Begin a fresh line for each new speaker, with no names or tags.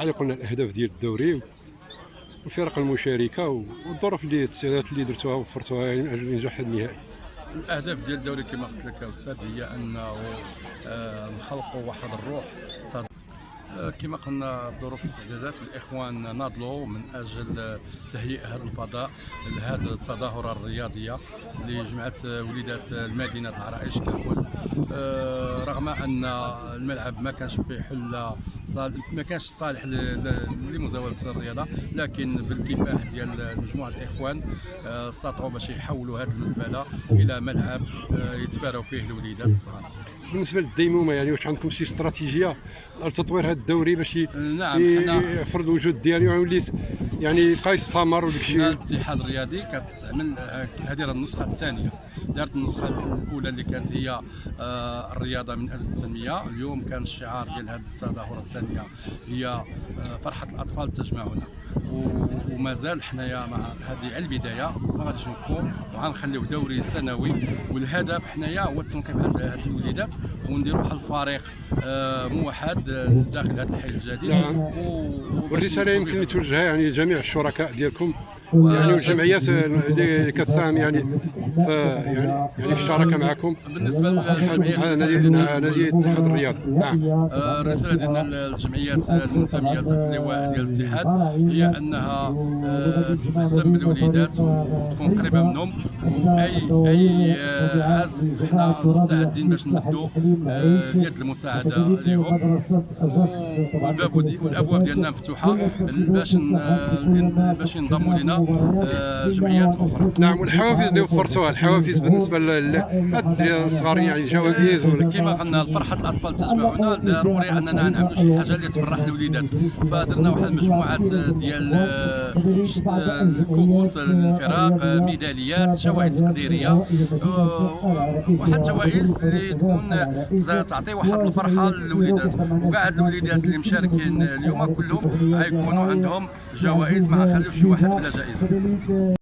على قلنا الأهداف ديال الدوري والفرق المشاركة والظروف اللي التسهيلات اللي درتوها وفرتوها لنجاح النهائي.
الأهداف ديال الدوري كما قلت لك أستاذ هي أنه آه، نخلقوا واحد الروح. آه، كما قلنا ظروف الاستعدادات الإخوان ناضلوا من أجل تهيئ هذا الفضاء لهذه التظاهرة الرياضية جمعت وليدات المدينة العرائش ككل آه، رغم أن الملعب ما كانش فيه حل صالح ما كانش صالح ل- ل- لمزاولة الرياضة لكن بالكفاح ديال مجموعة الإخوان آه، استطاعوا باش يحولوا هذه المزبلة إلى ملعب آه، يتباروا فيه الوليدات الصغار.
بالنسبة للديمومة يعني واش عندكم شي استراتيجية لتطوير هذا الدوري باش
نعم،
يفرض الوجود ديالو ويولي يعني يبقى يستمر وداك الشيء.
الاتحاد الرياضي كتعمل آه، هذه راه النسخة الثانية. دارت النسخة الأولى اللي كانت هي آه، الرياضة من أجل التنميه اليوم كان الشعار ديال هذه التظاهرة الثانية هي آه، فرحة الأطفال تجمعنا. ومازال حنايا مع هذه البداية ما غاديش نوقفوا وغنخليو دوري سنوي والهدف حنايا هو التنقيب على هذه الوليدات ونديروا واحد الفريق آه، موحد آه، داخل هذا الحي الجديد
نعم.
والرسالة
يمكن. توجهها يعني لجميع الشركاء ديالكم يعني والجمعيات اللي كتساهم يعني في يعني يعني في الشراكة معكم.
بالنسبة
مع
للجمعيات
نادي نادي الاتحاد الرياضي نعم.
آه، الرساله ديالنا للجمعيات المنتميه تحت اللواء ديال الاتحاد هي أنها آه، تهتم بالوليدات وتكون قريبة منهم. واي أي آه، عزم حنا مستعدين باش نمدوا آه، يد المساعدة لهم والباب والأبواب ديالنا مفتوحة باش باش ينضموا لنا. آه، جمعيات أخرى.
نعم والحوافز اللي وفرتوها الحوافز بالنسبة للحد الصغار يعني جوائز
كما قلنا فرحة الأطفال تجمعنا ضروري أننا نعملوا شي حاجة اللي تفرح الوليدات. فدرنا واحد المجموعة ديال آه، الكؤوس الفراق ميداليات شواهد تقديرية آه، واحد جوائز اللي تكون تعطي واحد الفرحة للوليدات. وكاع الوليدات اللي مشاركين اليوم كلهم غيكونوا عندهم جوائز ما غنخليوش شي واحد بلا Federico